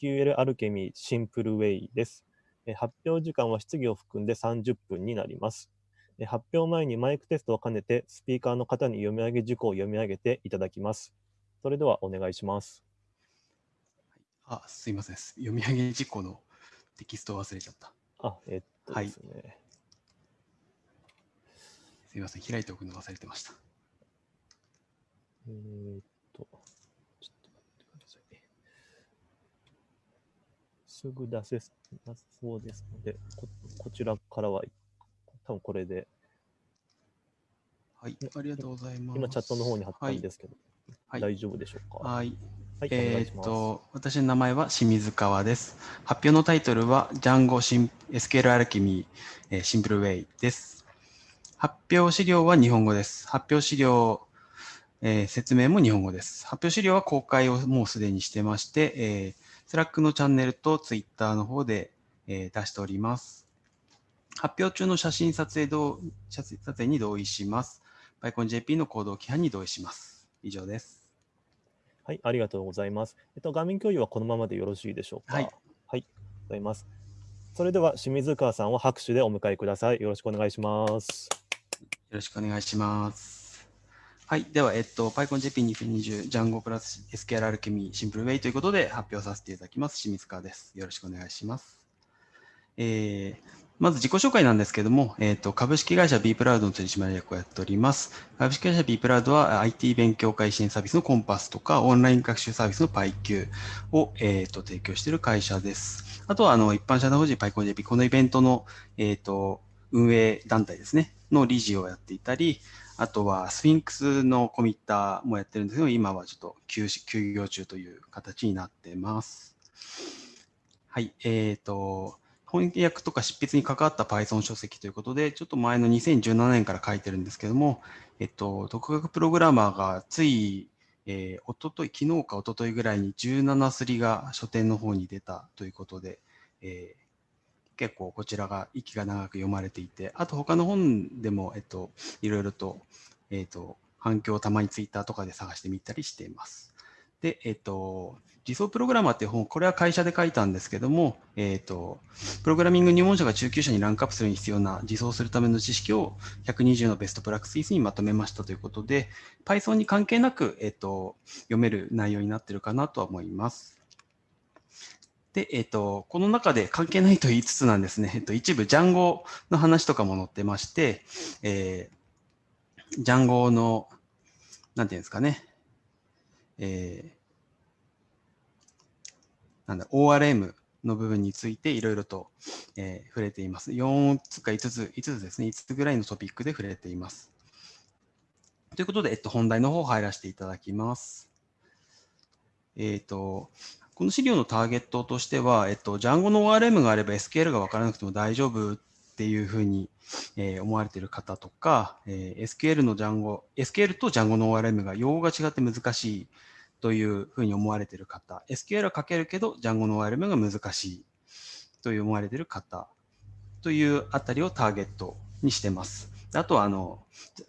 SQL アルケミーシンプルウェイです。えー発表時間は質疑を含んで30分になります。えー発表前にマイクテストを兼ねて、スピーカーの方に読み上げ事項を読み上げていただきます。それではお願いします。あ、すいません。読み上げ事項のテキストを忘れちゃった。あ、えっとはいですね。すいません。開いておくの忘れてました。えーっと、ちょっと待ってください。すぐ出せなそうですので、ここちらからは、多分これで、はい。ありがとうございます。今チャットの方に貼ったんですけど、はい。大丈夫でしょうか？はい。はい、え。ーっと、私の名前は清水川です。発表のタイトルは Django シン SQL Alchemy えーシンプルウェイです。発表資料は日本語です。発表資料、えー説明も日本語です。発表資料は公開をもうすでにしてまして、えー、Slack のチャンネルと Twitter の方で、えー出しております。発表中の写真撮影どう写真撮影に同意します。PyConJP の行動規範に同意します。以上です。はい、ありがとうございます。えっと、画面共有はこのままでよろしいでしょうか？はい。はい、ございます。それでは、清水川さんを拍手でお迎えください。よろしくお願いします。よろしくお願いします。はい。では、えっと、PyConJP2020 Django プラス SQL アルケミーシンプルウェイということで発表させていただきます。清水川です。よろしくお願いします。えーまず自己紹介なんですけども、えっと、株式会社 B プラウドの取締役をやっております。株式会社 B プラウドは IT 勉強会支援サービスのコンパスとか、オンライン学習サービスの PyQ を、えっと提供している会社です。あとは、あの、一般社団法人 PyConJP、このイベントの、えっと、運営団体ですね、の理事をやっていたり、あとはスフィンクスのコミッターもやってるんですけど、今はちょっと休休業中という形になってます。はい、えっ、と、翻訳とか執筆に関わった Python 書籍ということで、ちょっと前の2017年から書いてるんですけども、えっと、独学プログラマーがつい、えー、おととい、昨日かおとといぐらいに17すりが書店の方に出たということで、えー結構こちらが息が長く読まれていて、あと他の本でも、えっと、いろいろと、えっと、反響をたまにツイッターとかで探してみたりしています。で、えっと、理想プログラマーっていう本、これは会社で書いたんですけども、えっと、プログラミング入門者が中級者にランクアップするに必要な自走するための知識を120のベストプラクティスにまとめましたということで、Python に関係なく、えっと、読める内容になってるかなとは思います。で、えっと、この中で関係ないと言いつつなんですね、えっと、一部、ジャンゴの話とかも載ってまして、えー、ジャンゴの、なんていうんですかね、えー、なんだ、ORM の部分についていろいろと、えー触れています。4つか5つ、5つですね、5つぐらいのトピックで触れています。ということで、えっと、本題の方入らせていただきます。えっ、と、この資料のターゲットとしては、えっと、Django の ORM があれば SQL が分からなくても大丈夫っていうふうに、えー思われている方とか、えー SQL の Django、SQL と Django の ORM が用語が違って難しいというふうに思われている方、SQL は書けるけど Django の ORM が難しいという思われている方というあたりをターゲットにしてます。あとは、あの、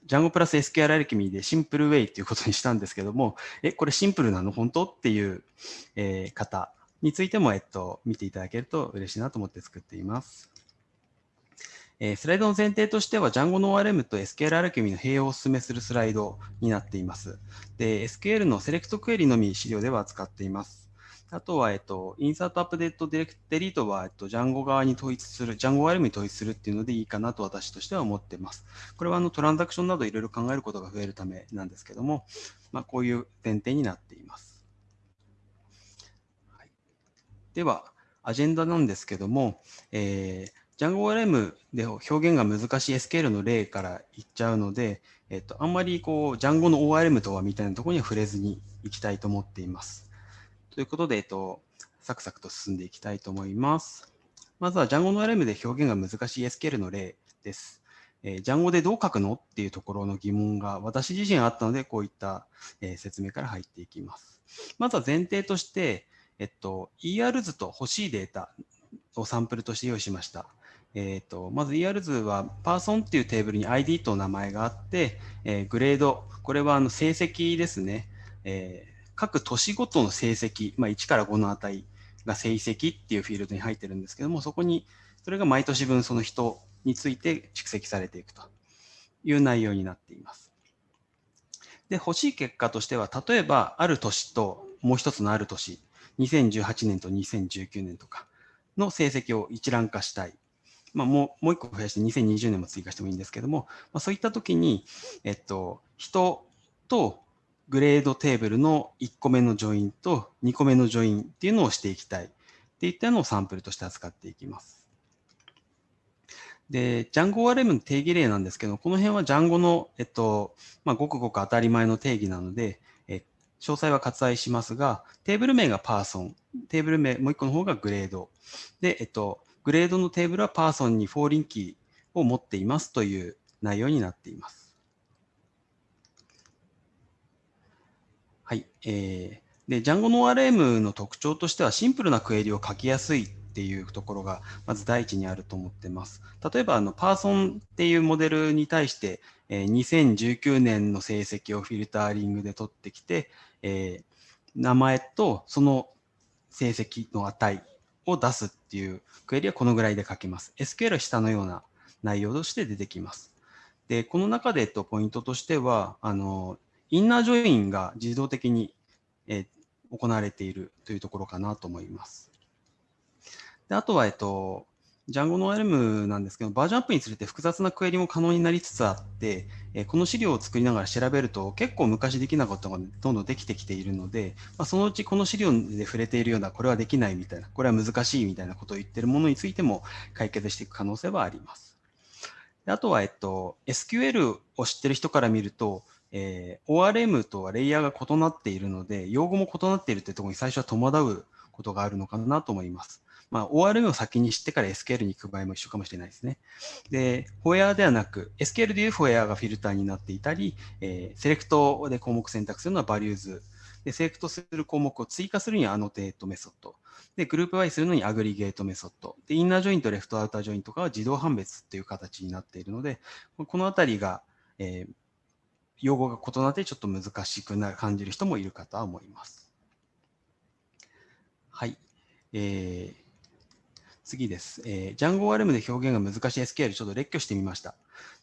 Django プラス SQL アルケミーでシンプルウェイということにしたんですけども、え、これシンプルなの本当？っていう、えー方についても、えっと、見ていただけると嬉しいなと思って作っています。えースライドの前提としては、Django の ORM と SQL アルケミーの併用をお勧めするスライドになっています。で、SQL のセレクトクエリのみ資料では扱っています。あとは、えっと、インサートアップデートディレクデリートは、えっと、Django 側に統一する、Django ORM に統一するっていうのでいいかなと私としては思っています。これはあのトランザクションなどいろいろ考えることが増えるためなんですけども、まあ、こういう前提になっています。はい、では、アジェンダなんですけども、えー Django ORM で表現が難しい SQL の例から言っちゃうので、えっと、あんまりこう Django の ORM とはみたいなところには触れずにいきたいと思っています。ということで、えっと、サクサクと進んでいきたいと思います。まずは Django の ORM で表現が難しい SQL の例です。えー、Django でどう書くのっていうところの疑問が私自身あったので、こういった、えー説明から入っていきます。まずは前提として、えっと、ER 図と欲しいデータをサンプルとして用意しました。えっと、まず ER 図は Person っていうテーブルに ID と名前があって、えーグレード、これはあの成績ですね。えー各年ごとの成績、まあ、1から5の値が成績っていうフィールドに入ってるんですけども、そこに、それが毎年分その人について蓄積されていくという内容になっています。で、欲しい結果としては、例えば、ある年ともう一つのある年、2018年と2019年とかの成績を一覧化したい。まあ、もう、もう一個増やして2020年も追加してもいいんですけども、まあ、そういったときに、えっと、人とグレードテーブルの1個目の JOIN と2個目の JOIN っていうのをしていきたいっていったのをサンプルとして扱っていきます。で、 Django ORM の定義例なんですけど、この辺は Django の、えっと、まあ、ごくごく当たり前の定義なので、え詳細は割愛しますが、テーブル名が Person、テーブル名、もう一個の方が Grade。で、えっと、グレードのテーブルはパーソンに foreign keyーを持っていますという内容になっています。はい。えー、で、Django の ORM の特徴としてはシンプルなクエリを書きやすいっていうところがまず第一にあると思ってます。例えば、あの、パーソンっていうモデルに対して、えー、2019年の成績をフィルターリングで取ってきて、えー、名前とその成績の値を出すっていうクエリはこのぐらいで書けます。SQL は下のような内容として出てきます。で、この中で、と、ポイントとしては、あの、インナージョインが自動的に、えー、行われているというところかなと思います。であとは、えっと、Django の ORM なんですけど、バージョンアップにつれて複雑なクエリも可能になりつつあって、えこの資料を作りながら調べると、結構昔できなかったことがどんどんできてきているので、まあ、そのうちこの資料で触れているような、これはできないみたいな、これは難しいみたいなことを言っているものについても解決していく可能性はあります。であとは、えっと、SQL を知ってる人から見ると、えー、ORM とはレイヤーが異なっているので、用語も異なっているというところに最初は戸惑うことがあるのかなと思います。まあ、ORM を先に知ってから SQL に行く場合も一緒かもしれないですね。で、 WHERE ではなく、SQL でいうフォエアがフィルターになっていたり、えー、 SELECT で項目選択するのは values。で、 SELECT する項目を追加するには annotate メソッド。で、グループ Y するのに aggregate メソッド。で、 INNER JOIN と LEFT OUTER JOIN とかは自動判別っていう形になっているので、このあたりが、えー、用語が異なってちょっと難しくな感じる人もいるかとは思います。はい。えー、次です。えー、 Django ORM で表現が難しい SQL ちょっと列挙してみました。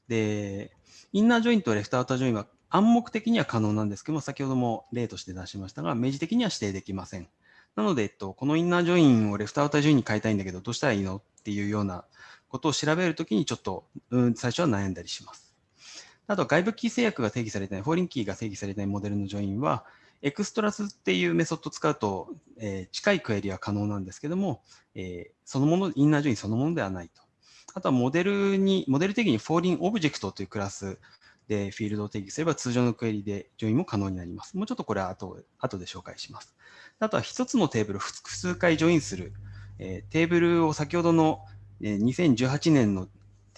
で、 INNER JOIN と LEFT OUTER JOIN は暗黙的には可能なんですけども、先ほども例として出しましたが、明示的には指定できません。なので、えっと、この inner join を left outer join に変えたいんだけど、どうしたらいいの？っていうようなことを調べるときにちょっと、うん、最初は悩んだりします。あと外部キー制約が定義されてない、 foreign key が定義されてないモデルの join は、 extra っていうメソッドを使うと、えー、近いクエリは可能なんですけども、えー、そのもの、 inner join そのものではないと。あとはモデルに、モデル定義に foreign object というクラスでフィールドを定義すれば通常のクエリで join も可能になります。もうちょっとこれは後後で紹介します。あとは一つのテーブル複数回 join する、えー、テーブルを先ほどの2018年の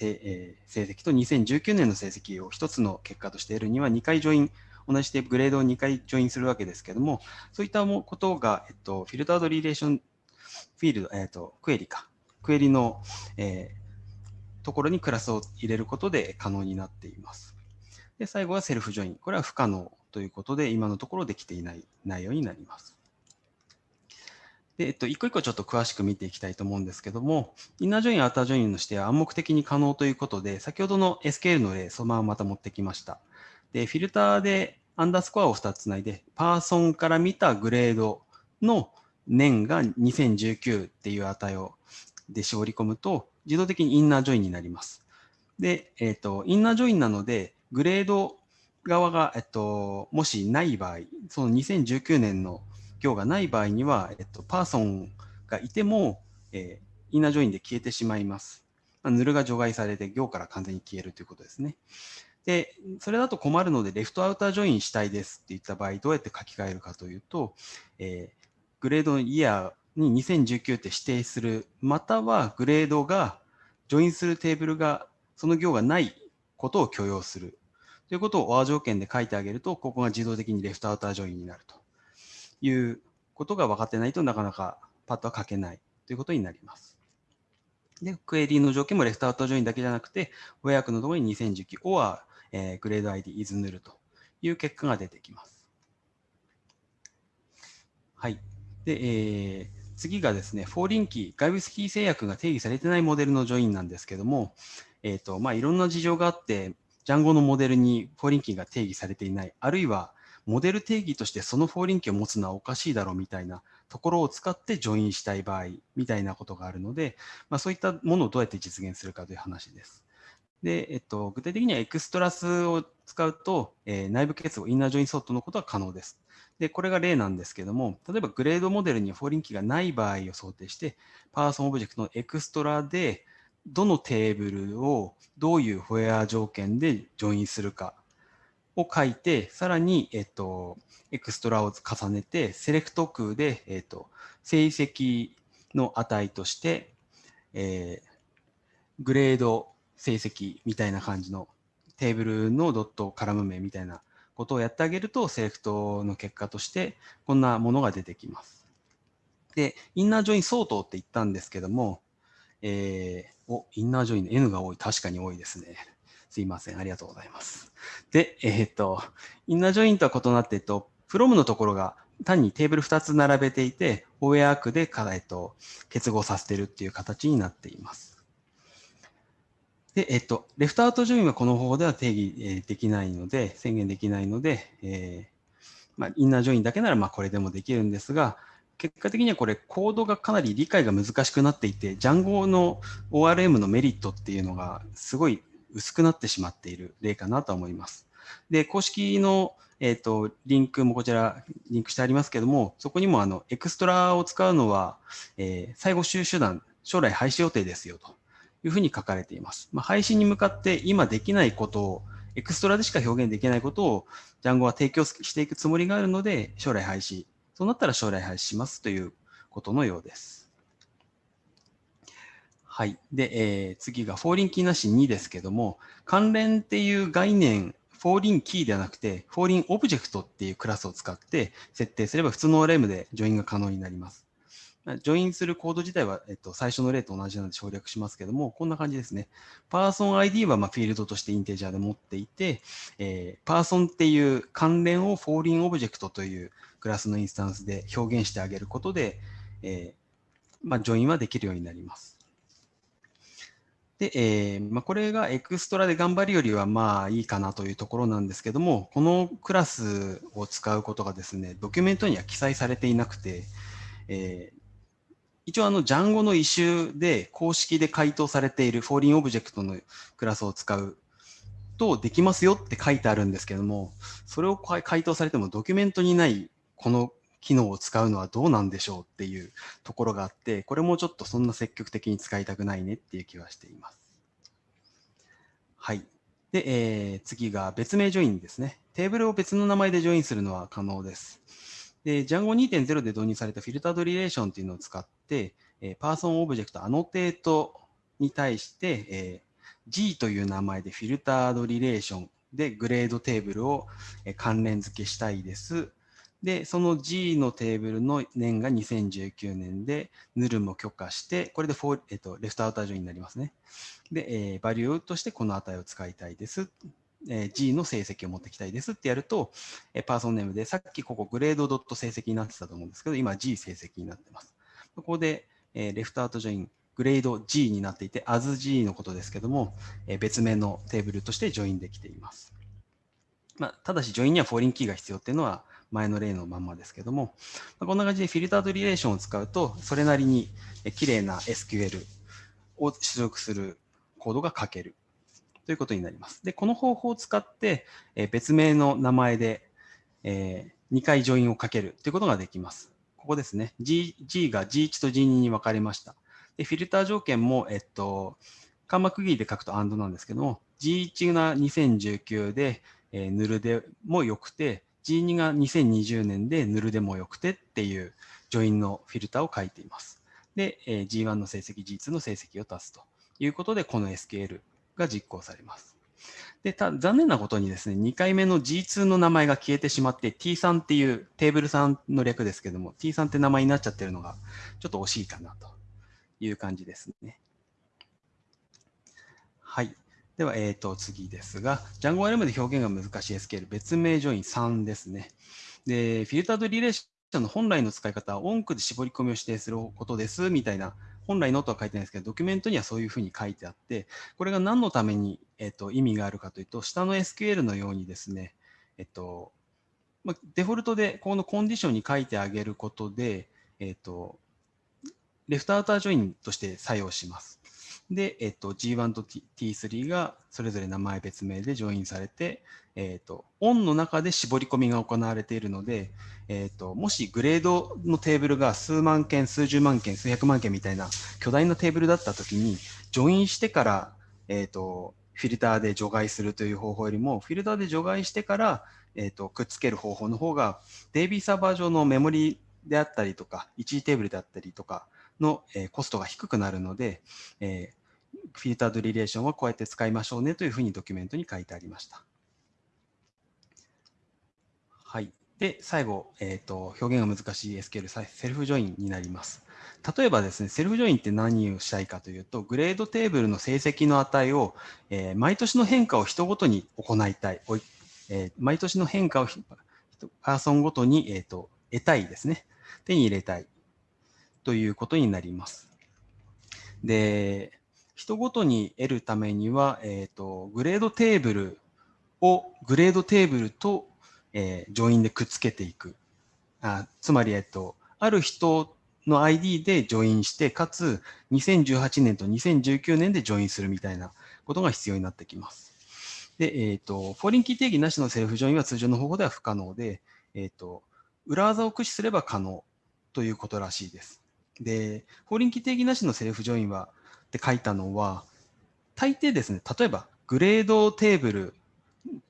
えー、成績と2019年の成績を一つの結果として得るには2回 join、同じでグレードを2回 join するわけですけども、そういったことが、えっと、 filtered relation フィールド、えっと、クエリか、クエリの、えー、ところにクラスを入れることで可能になっています。で、最後は self join。これは不可能ということで、今のところできていない内容になります。で、えっと、一個一個ちょっと詳しく見ていきたいと思うんですけども、インナージョイン、アウタージョインの指定は暗黙的に可能ということで、先ほどの SQL の例、そのまままた持ってきました。で、フィルターでアンダースコアを2つつないで、パーソンから見たグレードの年が2019っていう値をで絞り込むと、自動的にインナージョインになります。で、えっ、と、インナージョインなので、グレード側が、えっと、もしない場合、その2019年の行がない場合には、えっと、 person がいても、えー、 inner join で消えてしまいます。まあ、 null が除外されて行から完全に消えるということですね。で、それだと困るので、 left outer join したいですって言った場合、どうやって書き換えるかというと、えー、グレードの year に2019って指定する、またはグレードが、 join するテーブルが、その行がないことを許容するということを OR 条件で書いてあげると、ここが自動的に left outer join になると。いうことが分かってないとなかなかパッとは書けないということになります。で、クエリの条件も left outer join だけじゃなくて、 where 句のところに2019 or、えー、 grade ID is null という結果が出てきます。はい。で、えー、次がですね、 foreign key、外部キー制約が定義されてないモデルの join なんですけども、えっ、ー、と、まあ、いろんな事情があって、 Django のモデルに foreign key が定義されていない、あるいはモデル定義としてその foreign key を持つのはおかしいだろうみたいなところを使って join したい場合みたいなことがあるので、まあ、そういったものをどうやって実現するかという話です。で、えっと、具体的には extra を使うと、えー、内部結合、 inner join 相当のことは可能です。で、これが例なんですけども、例えばグレードモデルに foreign key がない場合を想定して、person objects の extra で、どのテーブルをどういう where 条件で join するかを書いて、さらに、えっと、 extra を重ねて、 select 句で、えっと、成績の値として、えー、グレード成績みたいな感じのテーブルのドットカラム名みたいなことをやってあげると、 select の結果としてこんなものが出てきます。で、 inner join 相当って言ったんですけども、えー、お、インナージョイン N が多い。確かに多いですね。すいません。ありがとうございます。で、えっ、と、 inner join とは異なって、えっと、 from のところが単にテーブル2つ並べていて、オーエアークで、えっと、結合させてるっていう形になっています。で、えっと、 left outer join はこの方法では定義できないので、宣言できないので、えー、まあ、インナージョインだけならまあこれでもできるんですが、結果的にはこれコードがかなり理解が難しくなっていて、ジャンゴの ORM のメリットっていうのがすごい薄くなってしまっている例かなと思います。で、公式のえっ、と、リンクもこちらリンクしてありますけども、そこにもあの、エクストラを使うのは、えー、最後収手段、将来廃止予定ですよと。いうふうに書かれています。まあ、配信に向かって今できないことを、extra でしか表現できないことを、 Django は提供していくつもりがあるので、将来廃止。そうなったら将来廃止しますということのようです。はい。で、えー、次が foreign key なし2ですけども、関連っていう概念、 foreign key ではなくて、 foreign object っていうクラスを使って設定すれば普通の ORM でジョインが可能になります。 join するコード自体は、えっと、最初の例と同じなので省略しますけども、こんな感じですね。パーソン ID はまあフィールドとして integer で持っていて、えー、 person っていう関連を foreign object というクラスのインスタンスで表現してあげることで、えー、まあ、 join はできるようになります。で、えー、まあ、これが extra で頑張るよりはまあいいかなというところなんですけども、このクラスを使うことがですね、ドキュメントには記載されていなくて、えー、一応あの Django の issue で公式で回答されている foreign object のクラスを使うとできますよって書いてあるんですけども、それを回答されてもドキュメントにないこの機能を使うのはどうなんでしょうっていうところがあって、これもちょっとそんな積極的に使いたくないねっていう気はしています。はい。で、えー、次が別名 join ですね。テーブルを別の名前で join するのは可能です。で、Django 2.0で導入された filtered relation っていうのを使って、えー、 person objects annotate に対して、えー、G という名前で filtered relation でグレードテーブルを関連付けしたいです。で、その G のテーブルの年が2019年で、 null も許可して、これでフォー、えっと、 left outer join になりますね。で、えー、 values としてこの値を使いたいです。えー、G の成績を持ってきたいですってやると、えー、 person name で、さっきここグレードドット成績になってたと思うんですけど、今 G 成績になってます。ここで、えー、レフトアウトジョイン、グレード G になっていて、as G のことですけども、えー、別名のテーブルとして join できています。まあ、ただし、 join には foreign key が必要っていうのは前の例のまんまですけども、こんな感じで filtered relation を使うと、それなりに綺麗な SQL を出力するコードが書けるということになります。で、この方法を使って、え別名の名前で、え2回ジョインをかけるということができます。ここですね。G, G が G1 と G2 に分かれました。で、フィルター条件も、えっと、カンマ区切りで書くと AND なんですけども、G1 が2019で、えー、ヌルでもよくて、G2 が2020年でヌルでもよくてっていうジョインのフィルターを書いています。で、えー、G1 の成績、G2 の成績を足すということで、この SQL が実行されます。で、た残念なことにですね、2回目の G2 の名前が消えてしまって、T3 っていうテーブル3の略ですけども、T3 って名前になっちゃってるのが、ちょっと惜しいかなという感じですね。はい。では、えー、と次ですが、Django RM で表現が難しい SQL、別名ジョイン3ですね。で、フィルタードリレーションの本来の使い方は、音区で絞り込みを指定することですみたいな、本来のとは書いてないですけど、ドキュメントにはそういうふうに書いてあって、これが何のために、えっと、意味があるかというと、下の SQL のようにですね、えっと、ま、デフォルトでこのコンディションに書いてあげることで、えっと、レフトアウタージョインとして作用します。で、えっと、G1 と T3 がそれぞれ名前別名でジョインされて、えっと、オンの中で絞り込みが行われているので、えっと、もしグレードのテーブルが数万件、数十万件、数百万件みたいな巨大なテーブルだったときに、ジョインしてから、えっと、フィルターで除外するという方法よりも、フィルターで除外してから、えっと、くっつける方法の方が、DB サーバー上のメモリであったりとか、一時テーブルであったりとかの、えー、コストが低くなるので、えーFilteredRelation はこうやって使いましょうねというふうにドキュメントに書いてありました。はい。で、最後、えーと、表現が難しい SQL、 self join になります。例えばですね、 self join って何をしたいかというと、グレードテーブルの成績の値を、えー、毎年の変化を人ごとに行いたい。えー、毎年の変化を person ごとに、えーと得たいですね。手に入れたいということになります。で、人ごとに得るためには、えっ、ー、と、グレードテーブルを、グレードテーブルと、えー、 join でくっつけていく。あつまり、えっ、と、ある人の ID で join して、かつ2018年と2019年で join するみたいなことが必要になってきます。で、えっ、ー、と、 foreign key 定義なしの self join は通常の方法では不可能で、えっ、ー、と、裏技を駆使すれば可能ということらしいです。で、 foreign key 定義なしの self join は、って書いたのは、大抵ですね、例えばグレードテーブル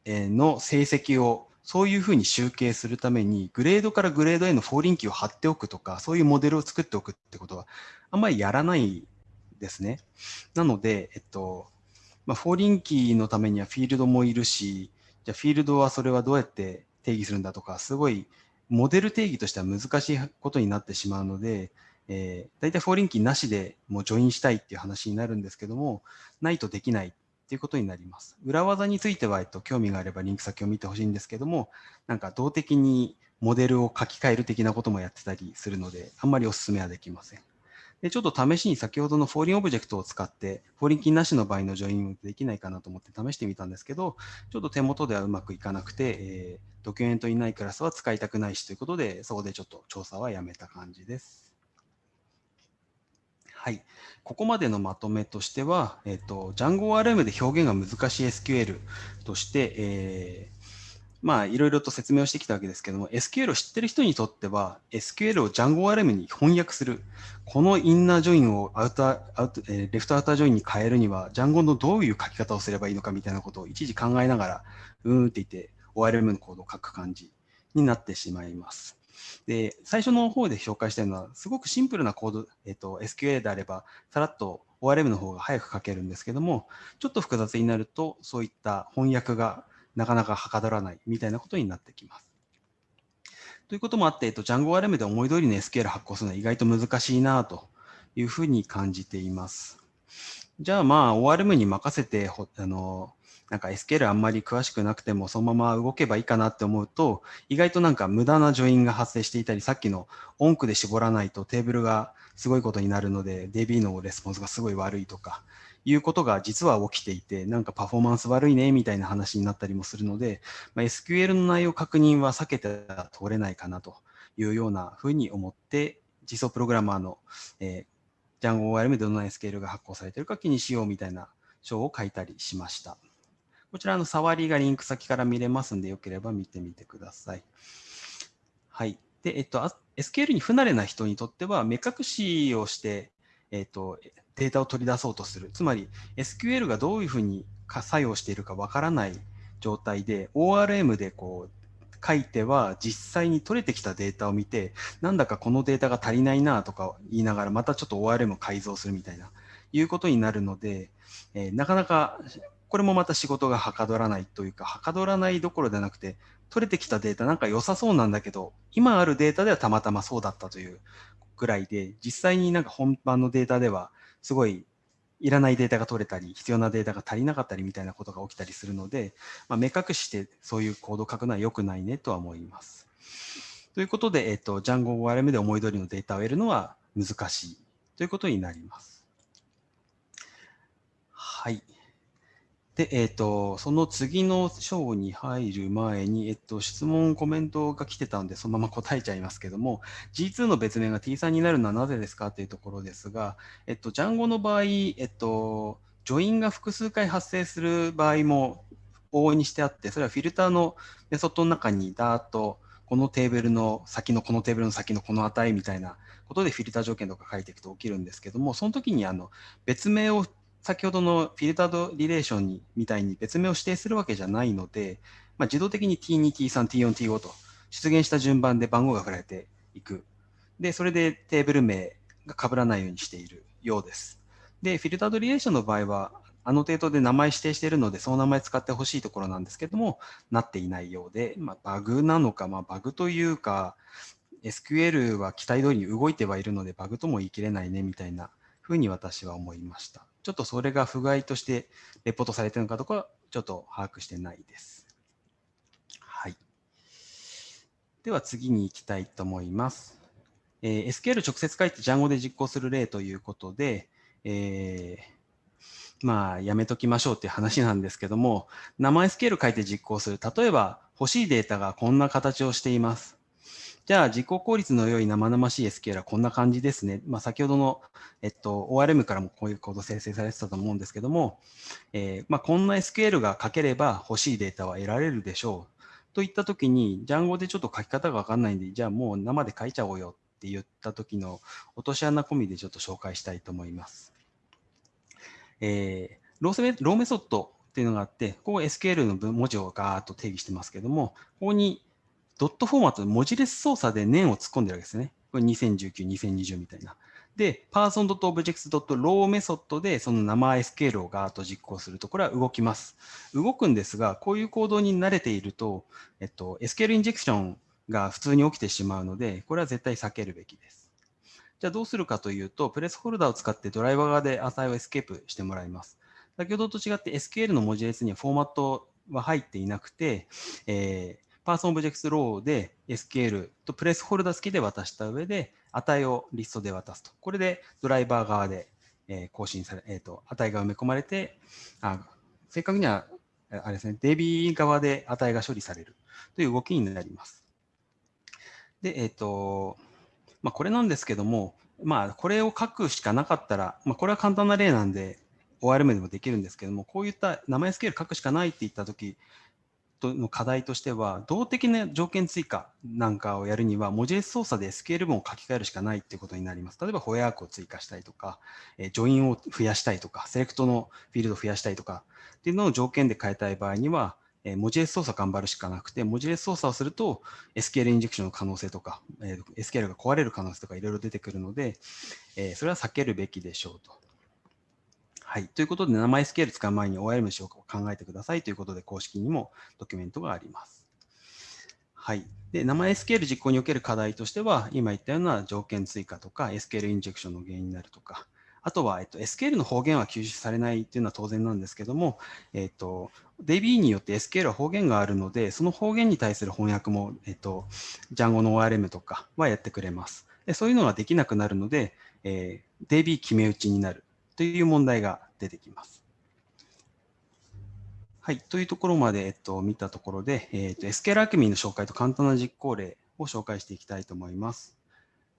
の成績をそういうふうに集計するために、グレードからグレードへの foreign key を貼っておくとか、そういうモデルを作っておくってことは、あんまりやらないですね。なので、えっと、まあ、 foreign key のためにはフィールドもいるし、じゃあフィールドはそれはどうやって定義するんだとか、すごいモデル定義としては難しいことになってしまうので、えー、大体 foreign key なしでもう join したいっていう話になるんですけども、ないとできないっていうことになります。裏技については、えっと、興味があればリンク先を見てほしいんですけども、なんか動的にモデルを書き換える的なこともやってたりするので、あんまりお勧めはできません。で、ちょっと試しに先ほどの ForeignObject を使って、 foreign key なしの場合の join できないかなと思って試してみたんですけど、ちょっと手元ではうまくいかなくて、えー、ドキュメントにないクラスは使いたくないしということで、そこでちょっと調査はやめた感じです。はい、ここまでのまとめとしては、えっ、と、JangoRM で表現が難しい SQL として、えー、まあ、いろいろと説明をしてきたわけですけども、SQL を知ってる人にとっては、SQL を JangoRM に翻訳する、このインナージョインをアウター、アウトえ、レフトアウタージョインに変えるには、Django のどういう書き方をすればいいのかみたいなことを一時考えながら、うーんって言って、ORM のコードを書く感じになってしまいます。で、最初の方で紹介したいのは、すごくシンプルなコード、えっと、SQL であれば、さらっと ORM の方が早く書けるんですけども、ちょっと複雑になると、そういった翻訳がなかなかはかどらないみたいなことになってきます。ということもあって、えっと、JangoRM で思い通りの SQL 発行するのは意外と難しいなというふうに感じています。じゃあまあ ORM に任せてあのなんか SQL あんまり詳しくなくてもそのまま動けばいいかなって思うと、意外となんか無駄なジョインが発生していたり、さっきの音区で絞らないとテーブルがすごいことになるので、DB のレスポンスがすごい悪いとか、いうことが実は起きていて、なんかパフォーマンス悪いねみたいな話になったりもするので、まあ、SQL の内容確認は避けて通れないかなというようなふうに思って、実装プログラマーの、えー、Django ORM でどんな SQL が発行されているか気にしようみたいな章を書いたりしました。こちらの触りがリンク先から見れますんで、よければ見てみてください。はい。で、えっと、SQL に不慣れな人にとっては、目隠しをして、えっと、データを取り出そうとする。つまり、SQL がどういうふうに作用しているかわからない状態で、ORM でこう、書いては実際に取れてきたデータを見て、なんだかこのデータが足りないなとか言いながら、またちょっと ORM を改造するみたいな、いうことになるので、えー、なかなかこれもまた仕事がはかどらないというか、はかどらないどころではなくて、取れてきたデータなんか良さそうなんだけど、今あるデータではたまたまそうだったというぐらいで、実際になんか本番のデータでは、すごいいらないデータが取れたり、必要なデータが足りなかったりみたいなことが起きたりするので、まあ、目隠してそういうコードを書くのは良くないねとは思います。ということで、えっと、Django ORM で思い通りのデータを得るのは難しいということになります。はい。で、えっ、ー、と、その次の章に入る前に、えっと、質問、コメントが来てたんで、そのまま答えちゃいますけども、G2 の別名が T3 になるのはなぜですか？というところですが、えっと、Django の場合、えっと、ジョインが複数回発生する場合も往々にしてあって、それはフィルターのメソッドの中にダーッと、このテーブルの先のこのテーブルの先のこの値みたいなことでフィルター条件とか書いていくと起きるんですけども、その時にあの別名を先ほどのフィルタードリレーションにみたいに別名を指定するわけじゃないので、まあ、自動的に T2、T3、T4、T5 と出現した順番で番号が振られていく。で、それでテーブル名が被らないようにしているようです。で、フィルタードリレーションの場合は、あの程度で名前指定しているので、その名前使ってほしいところなんですけども、なっていないようで、まあ、バグなのか、まあ、バグというか、SQL は期待通りに動いてはいるので、バグとも言い切れないねみたいなふうに私は思いました。ちょっとそれが不具合としてレポートされてるのかどうかちょっと把握してないです。はい。では次に行きたいと思います。えー、SQL 直接書いて Django で実行する例ということで、えー、まあ、やめときましょうっていう話なんですけども、生 SQL 書いて実行する。例えば、欲しいデータがこんな形をしています。じゃあ、実行効率の良い生々しい SQL はこんな感じですね。まあ、先ほどの、えっと、ORM からもこういうコード生成されてたと思うんですけども、えー、まあ、こんな SQL が書ければ欲しいデータは得られるでしょう。といったときに、Django でちょっと書き方がわかんないんで、じゃあもう生で書いちゃおうよって言った時の落とし穴込みでちょっと紹介したいと思います。えー、ローローメソッドっていうのがあって、ここ SQL の文字をガーッと定義してますけども、ここにドットフォーマットで文字列操作で年を突っ込んでるわけですね。これ2019、2020みたいな。で、person.objects.row メソッドでその生 SQL をガーッと実行すると、これは動きます。動くんですが、こういう行動に慣れていると、えっと、SQL インジェクションが普通に起きてしまうので、これは絶対避けるべきです。じゃあどうするかというと、プレースホルダーを使ってドライバー側で値をエスケープしてもらいます。先ほどと違って SQL の文字列にはフォーマットは入っていなくて、えー person objects raw で SQL とプレースホルダー付きで渡した上で、値をリストで渡すと。これでドライバー側で、え更新され、えっ、ー、と、値が埋め込まれて、あ正確には、あれですね、DB 側で値が処理されるという動きになります。で、えっ、ー、と、まあ、これなんですけども、まあ、これを書くしかなかったら、まあ、これは簡単な例なんで、ORM でもできるんですけども、こういった名前スケール書くしかないって言ったとき、の課題としては、動的な条件追加なんかをやるには、文字列操作でスケール文を書き換えるしかないっていうことになります。例えば、ホエアークを追加したいとか、えジョインを増やしたいとか、セレクトのフィールドを増やしたいとかっていうのを条件で変えたい場合には、え文字列操作頑張るしかなくて、文字列操作をすると SQL インジェクションの可能性とか、え SQL が壊れる可能性とかいろいろ出てくるので、えそれは避けるべきでしょうと。はい。ということで、名前スケール使う前に ORM しようか考えてくださいということで、公式にもドキュメントがあります。はい。で、名前 SQL 実行における課題としては、今言ったような条件追加とか、SQL インジェクションの原因になるとか、あとは、えっと、SQL の方言は吸収されないっていうのは当然なんですけども、えっと、DB によって SQL は方言があるので、その方言に対する翻訳も、えっと、Django の ORM とかはやってくれます。でそういうのができなくなるので、えー、DB 決め打ちになる。という問題が出てきます。はい、というところまで、えっと、見たところで、えっと、SQL アクミーの紹介と簡単な実行例を紹介していきたいと思います。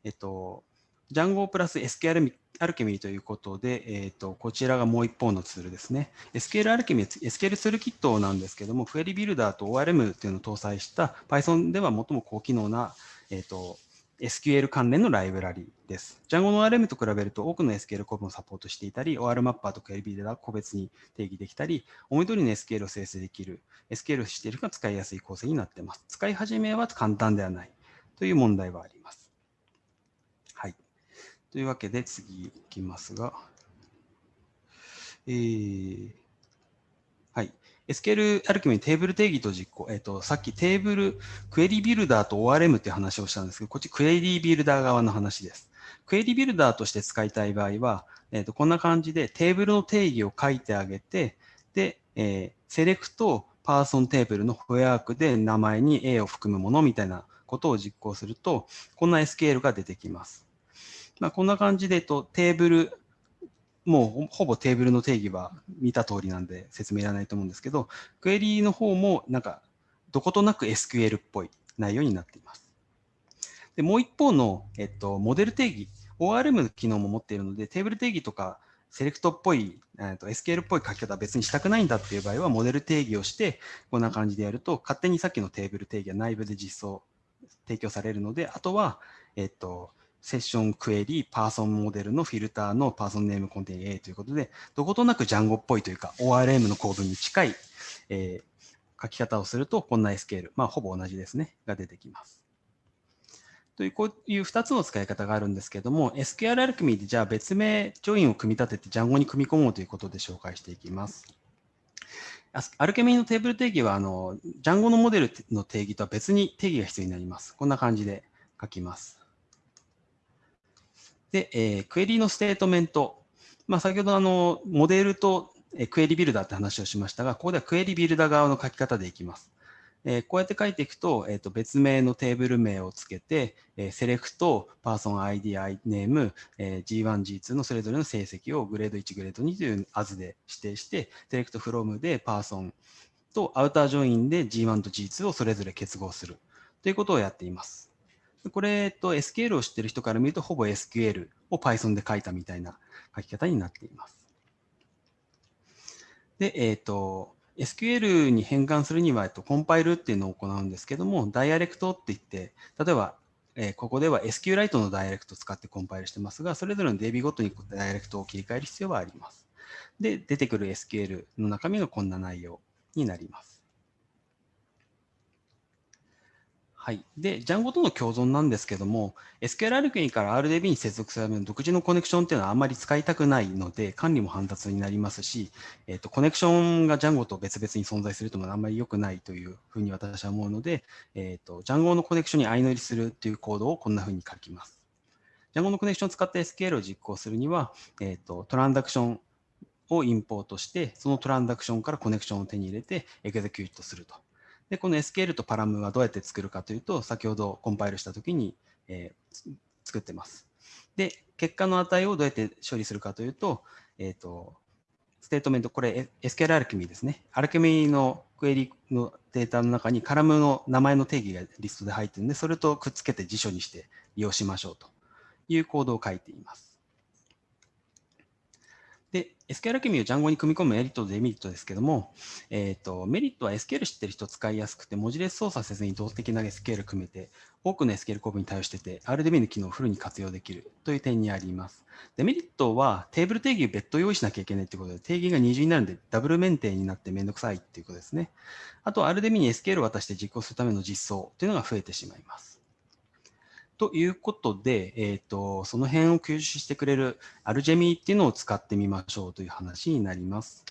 えっと、Django プラス SQL アルケミーということで、えっと、こちらがもう一方のツールですね。SQL アルケミー、SQL ツールキットなんですけども、クエリビルダーと ORM というのを搭載した Python では最も高機能な、えっと、SQL 関連のライブラリです。Django の RM と比べると多くの SQL コードをサポートしていたり、OR マッパーとか LB では個別に定義できたり、思い通りの SQL を生成できる、SQL をしているか使いやすい構成になっています。使い始めは簡単ではないという問題はあります。はい。というわけで次いきますが、えー、SQL アルキメにテーブル定義と実行、えっ、ー、と、さっきテーブル、 query builder と ORM っていう話をしたんですけど、こっち query builder 側の話です。 query builder として使いたい場合は、えっ、ー、と、こんな感じでテーブルの定義を書いてあげて、で、えー、 select person テーブルの where 句で名前に A を含むものみたいなことを実行すると、こんな SQL が出てきます。まあ、こんな感じで、えっと、テーブル、もうほぼテーブルの定義は見た通りなんで説明いらないと思うんですけど、クエリーの方もなんかどことなく SQL っぽい内容になっています。でもう一方の、えっと、モデル定義、ORM の機能も持っているので、テーブル定義とかセレクトっぽい、えっと、SQL っぽい書き方は別にしたくないんだっていう場合は、モデル定義をして、こんな感じでやると、勝手にさっきのテーブル定義は内部で実装、提供されるので、あとは、えっと、セッションクエリ、パーソンモデルのフィルターのパーソンネームコンテン A ということで、どことなくジャンゴっぽいというか、ORM の構文に近い、えー、書き方をすると、こんな SQL、まあ、ほぼ同じですね、が出てきます。という、こういう2つの使い方があるんですけれども、SQL アルクミーでじゃあ別名、ジョインを組み立ててジャンゴに組み込もうということで紹介していきます。Alchemy のテーブル定義は、あの、 Django のモデルの定義とは別に定義が必要になります。こんな感じで書きます。で、えー、クエリの statement。まあ、先ほどあの、モデルと query builder って話をしましたが、ここでは query builder 側の書き方でいきます。えー、こうやって書いていくと、えー、と別名のテーブル名をつけて、えー、 select、person ID、name、えー、G1、G2 のそれぞれの成績を grade1、grade2という as で指定して、 select from で personとアウタージョインで G1 と G2 をそれぞれ結合するということをやっています。これ、えっと、SQL を知ってる人から見ると、ほぼ SQL を Python で書いたみたいな書き方になっています。で、えっ、と、SQL に変換するには、えっと、コンパイルっていうのを行うんですけども、ダイアレクトって言って、例えば、え、ここでは SQLite のダイアレクトを使ってコンパイルしてますが、それぞれの DB ごとにダイアレクトを切り替える必要はあります。で、出てくる SQL の中身がこんな内容になります。はい。で、ジャンゴとの共存なんですけども、SQL アルクニから RDB に接続するための独自のコネクションっていうのはあんまり使いたくないので、管理も煩雑になりますし、えっ、と、コネクションがジャンゴと別々に存在するというのはあんまり良くないというふうに私は思うので、えっ、と、ジャンゴのコネクションに相乗りするっていうコードをこんなふうに書きます。Django のコネクションを使って SQL を実行するには、えっ、と、トランザクションをインポートして、そのトランザクションからコネクションを手に入れて execute すると。で、この SQL とパラムはどうやって作るかというと、先ほどコンパイルしたときに、えー、作ってます。で、結果の値をどうやって処理するかというと、えっ、ー、と、 statement、これ SQL アルケミーですね。アルケミーのクエリのデータの中にカラムの名前の定義がリストで入っているので、それとくっつけて辞書にして利用しましょうというコードを書いています。で、SQL アケミを Django に組み込むメリットとデメリットですけども、えっ、ー、と、メリットは SQL 知ってる人使いやすくて、文字列操作せずに動的な SQL 組めて、多くの SQL 構文に対応してて、RDB の機能をフルに活用できるという点にあります。デメリットは、テーブル定義を別途用意しなきゃいけないということで、定義が二重になるので、ダブル免定になってめんどくさいっていうことですね。あと、RDB に SQL を渡して実行するための実装というのが増えてしまいます。ということで、えーと、その辺を吸収してくれるアルジェミーっていうのを使ってみましょうという話になります。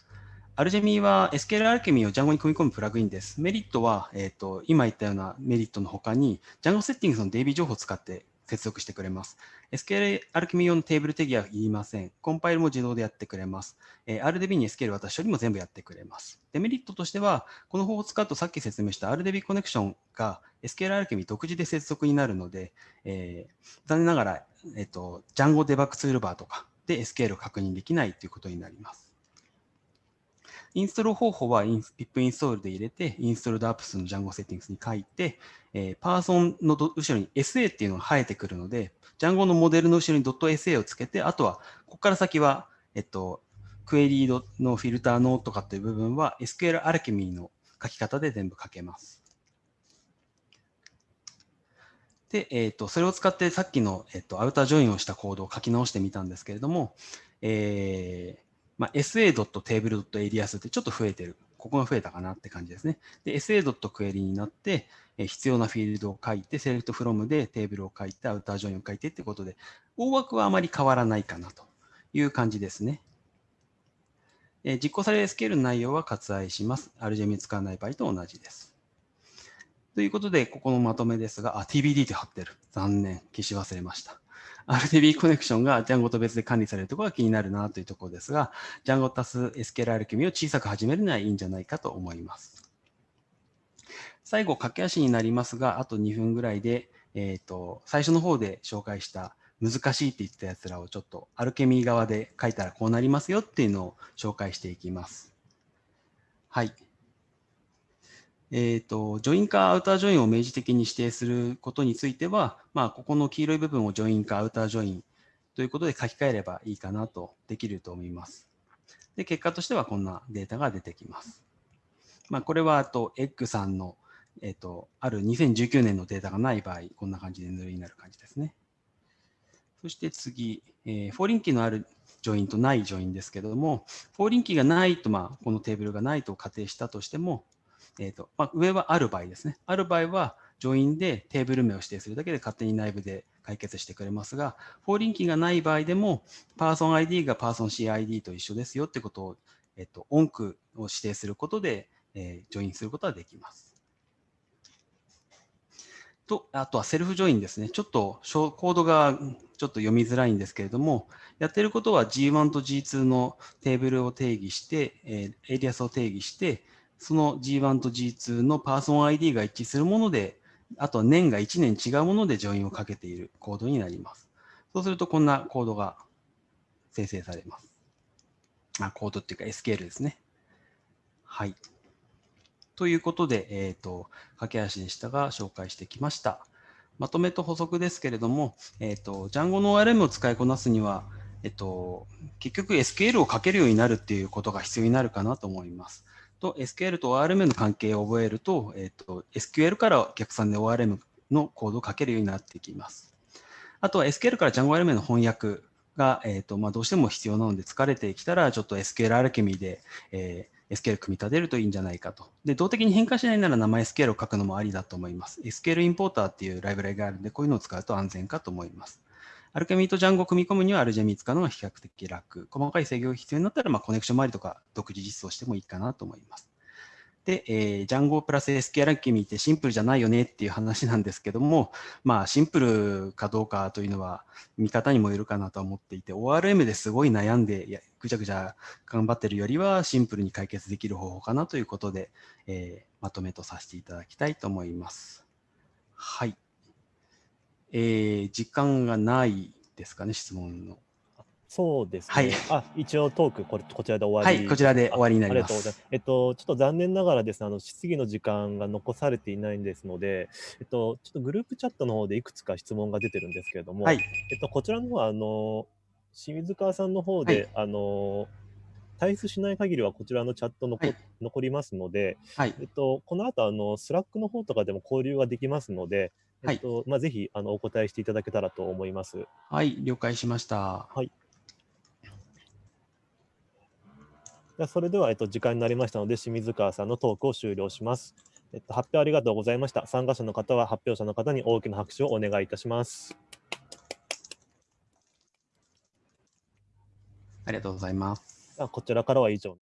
アルジェミーは SQL アルケミーを Django に組み込むプラグインです。メリットは、えーと、今言ったようなメリットの他に Django セッティングスの DB 情報を使って接続してくれます。SQL アルケミ用のテーブル定義は言いません。コンパイルも自動でやってくれます。えー、RDB に SQL 渡し処理も全部やってくれます。デメリットとしては、この方法を使うとさっき説明した RDB コネクションが SQL アルケミ独自で接続になるので、えー、残念ながら、えっ、ー、と、Django デバッグツールバーとかで SQL を確認できないということになります。インストール方法は pip インストールで入れて、インストールドアップスの Django セッティングスに書いて、えー、パーソンの後ろに SA っていうのが生えてくるので、Django のモデルの後ろに .sa をつけて、あとは、ここから先は、えっと、クエリーのフィルターのとかっていう部分は SQL アルケミーの書き方で全部書けます。で、えっ、ー、と、それを使ってさっきの、えっ、と、アウタージョインをしたコードを書き直してみたんですけれども、えー、まあ、sa.table.alias ってちょっと増えてる。ここが増えたかなって感じですね。で、sa.query になって、え必要なフィールドを書いて、セレクトフロムでテーブルを書いて、アウタージョインを書いてってことで、大枠はあまり変わらないかなという感じですね。え実行される SQL の内容は割愛します。RGM 使わない場合と同じです。ということで、ここのまとめですが、あ、TBD って貼ってる。残念。消し忘れました。RDB コネクションが Django と別で管理されるところが気になるなというところですが、Django 足す SQL 組を小さく始めるのはいいんじゃないかと思います。最後、駆け足になりますが、あと2分ぐらいで、えーと、最初の方で紹介した難しいって言ったやつらをちょっとアルケミー側で書いたらこうなりますよっていうのを紹介していきます。はい。えっ、ー、と、 join か outer join を明示的に指定することについては、まあ、ここの黄色い部分を join か outer join ということで書き換えればいいかなとできると思います。で、結果としてはこんなデータが出てきます。まあ、これはあと、エッグさんの、えっ、ー、と、ある2019年のデータがない場合、こんな感じで null になる感じですね。そして次、えー、 foreign key のあるjoin とない join ですけれども、 foreign key がないと、まあ、このテーブルがないと仮定したとしても、えーとまあ、上はある場合ですね。ある場合は、 join でテーブル名を指定するだけで勝手に内部で解決してくれますが、 foreign key がない場合でも、 person ID が person CID と一緒ですよってことを、えっと、音区を指定することで、えー、 join することはできます。と、あとは self join ですね。ちょっとコードがちょっと読みづらいんですけれども、やってることは G1 と G2 のテーブルを定義して、えー、エリアスを定義して、その G1 と G2 のパーソン ID が一致するもので、あとは年が1年違うものでジョインをかけているコードになります。そうするとこんなコードが生成されます。あコードっていうか SQL ですね。はい。ということで、えっ、ー、と、駆け足でしたが紹介してきました。まとめと補足ですけれども、えっ、ー、と、Django の ORM を使いこなすには、えっと、結局 SQL を書けるようになるっていうことが必要になるかなと思います。と SQL と ORM の関係を覚えると、えっ、と、SQL から逆算で ORM のコードを書けるようになってきます。あとは SQL から Django ORM の翻訳が、えっ、と、まあ、どうしても必要なので疲れてきたら、ちょっと SQL アルケミーで、えー、SQL 組み立てるといいんじゃないかと。で、動的に変化しないなら名前 SQL を書くのもありだと思います。SQL インポーターっていうライブラリがあるんで、こういうのを使うと安全かと思います。アルケミーとジャンゴを組み込むにはアルジェミー使うのが比較的楽。細かい制御が必要になったら、まあ、コネクション周りとか独自実装してもいいかなと思います。で、えー、ジャンゴプラス SQL アルケミーってシンプルじゃないよねっていう話なんですけども、まあ、シンプルかどうかというのは見方にもよるかなと思っていて、ORM ですごい悩んで、ぐちゃぐちゃ頑張ってるよりはシンプルに解決できる方法かなということで、えー、まとめとさせていただきたいと思います。はい。えー、時間がないですかね、質問の。そうですね。はい。あ、一応トークこれこちらで終わり。はい、こちらで終わりになります。ありがとうございます。えっと、ちょっと残念ながらですね、あの質疑の時間が残されていないんですので、えっと、ちょっとグループチャットの方でいくつか質問が出てるんですけれども、はい。えっと、こちらの方は、あの、清水川さんの方で、はい、あの、退出しない限りはこちらのチャット残,、はい、残りますので、はい、えっと、この後あの Slack の方とかでも交流ができますので、えっと、はい、まあ、ぜひあのお答えしていただけたらと思います。はい、了解しました。はい。それでは、えっと、時間になりましたので、清水川さんのトークを終了します。えっと、発表ありがとうございました。参加者の方は発表者の方に大きな拍手をお願いいたします。ありがとうございます。こちらからは以上。